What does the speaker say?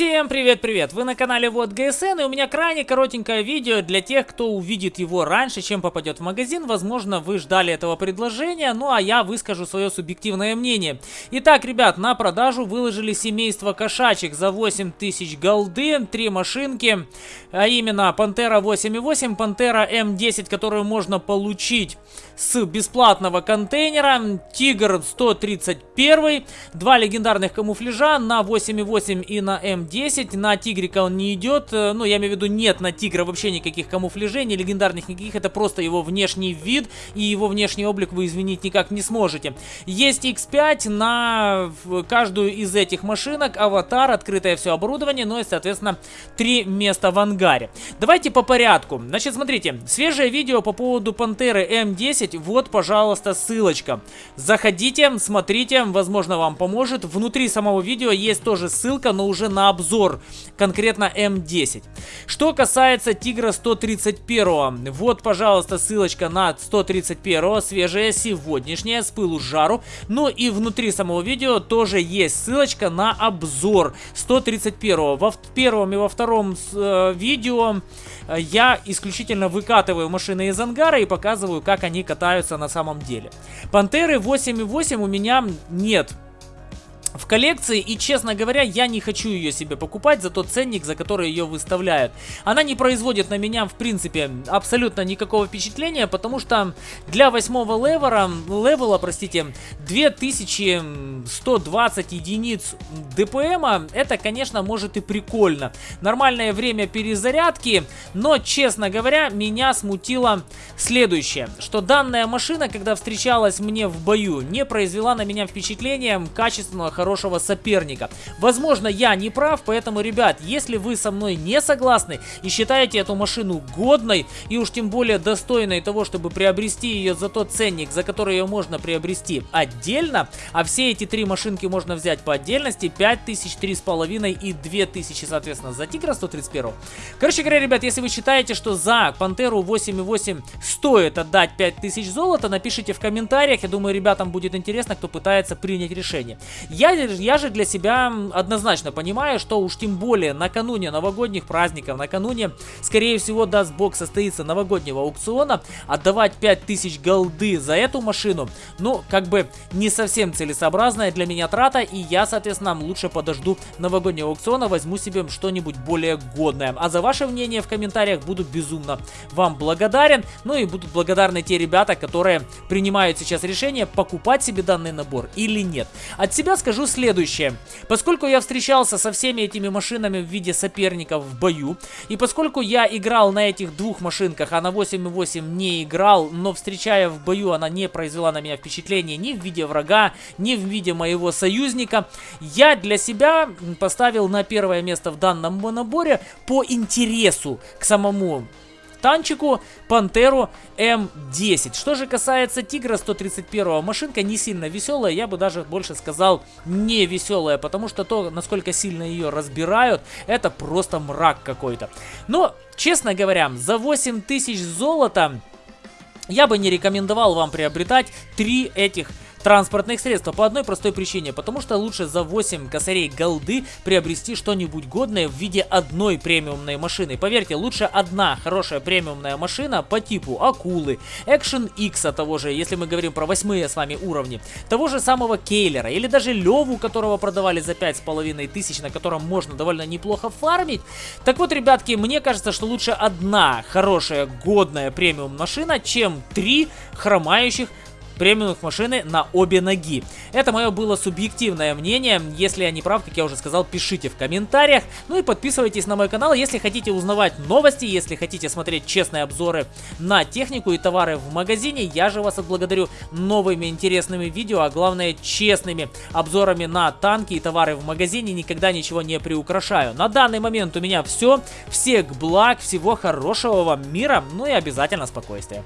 Всем привет-привет! Вы на канале Вот ГСН и у меня крайне коротенькое видео для тех, кто увидит его раньше, чем попадет в магазин. Возможно, вы ждали этого предложения, ну а я выскажу свое субъективное мнение. Итак, ребят, на продажу выложили семейство кошачек за 8000 голды, три машинки, а именно Пантера 8.8, Пантера М10, которую можно получить с бесплатного контейнера, Тигр 131, два легендарных камуфляжа на 8.8 и на М10. М10. На Тигрика он не идет. Э, ну, я имею в виду, нет на Тигра вообще никаких камуфляжей, легендарных никаких. Это просто его внешний вид и его внешний облик вы изменить никак не сможете. Есть X5 на каждую из этих машинок. Аватар, открытое все оборудование, ну и, соответственно, три места в ангаре. Давайте по порядку. Значит, смотрите, свежее видео по поводу Пантеры М10. Вот, пожалуйста, ссылочка. Заходите, смотрите, возможно, вам поможет. Внутри самого видео есть тоже ссылка, но уже на обзор конкретно М10. Что касается Тигра 131, вот, пожалуйста, ссылочка на 131, свежая, сегодняшняя, с пылу с жару. Ну и внутри самого видео тоже есть ссылочка на обзор 131. Во первом и во втором э, видео э, я исключительно выкатываю машины из ангара и показываю, как они катаются на самом деле. Пантеры 8.8 у меня нет в коллекции, и, честно говоря, я не хочу ее себе покупать за тот ценник, за который ее выставляют. Она не производит на меня, в принципе, абсолютно никакого впечатления, потому что для восьмого level а, level а, простите, 2120 единиц DPM а, это, конечно, может и прикольно. Нормальное время перезарядки, но, честно говоря, меня смутило следующее, что данная машина, когда встречалась мне в бою, не произвела на меня впечатления качественного, хорошего соперника. Возможно, я не прав, поэтому, ребят, если вы со мной не согласны и считаете эту машину годной и уж тем более достойной того, чтобы приобрести ее за тот ценник, за который ее можно приобрести отдельно, а все эти три машинки можно взять по отдельности, 5000, 3,5 и 2000, соответственно, за Тигра 131. Короче говоря, ребят, если вы считаете, что за Пантеру 8.8 стоит отдать 5000 золота, напишите в комментариях, я думаю, ребятам будет интересно, кто пытается принять решение. Я я, же для себя однозначно понимаю, что уж тем более накануне новогодних праздников, накануне, скорее всего, даст бог, состоится новогоднего аукциона, отдавать 5000 голды за эту машину, ну, как бы не совсем целесообразная для меня трата, и я, соответственно, лучше подожду новогоднего аукциона, возьму себе что-нибудь более годное. А за ваше мнение в комментариях буду безумно вам благодарен, ну и будут благодарны те ребята, которые принимают сейчас решение, покупать себе данный набор или нет. От себя скажу, скажу следующее. Поскольку я встречался со всеми этими машинами в виде соперников в бою, и поскольку я играл на этих двух машинках, а на 8.8 не играл, но встречая в бою, она не произвела на меня впечатление ни в виде врага, ни в виде моего союзника, я для себя поставил на первое место в данном наборе по интересу к самому танчику Пантеру М10. Что же касается Тигра 131, машинка не сильно веселая, я бы даже больше сказал не веселая, потому что то, насколько сильно ее разбирают, это просто мрак какой-то. Но, честно говоря, за 8000 золота я бы не рекомендовал вам приобретать три этих транспортных средств. По одной простой причине, потому что лучше за 8 косарей голды приобрести что-нибудь годное в виде одной премиумной машины. Поверьте, лучше одна хорошая премиумная машина по типу Акулы, X того же, если мы говорим про восьмые с вами уровни, того же самого Кейлера или даже Леву, которого продавали за 5,5 тысяч, на котором можно довольно неплохо фармить. Так вот, ребятки, мне кажется, что лучше одна хорошая годная премиум машина, чем три хромающих премиумных машины на обе ноги. Это мое было субъективное мнение. Если я не прав, как я уже сказал, пишите в комментариях. Ну и подписывайтесь на мой канал, если хотите узнавать новости, если хотите смотреть честные обзоры на технику и товары в магазине. Я же вас отблагодарю новыми интересными видео, а главное честными обзорами на танки и товары в магазине. Никогда ничего не приукрашаю. На данный момент у меня все. Всех благ, всего хорошего вам мира, ну и обязательно спокойствия.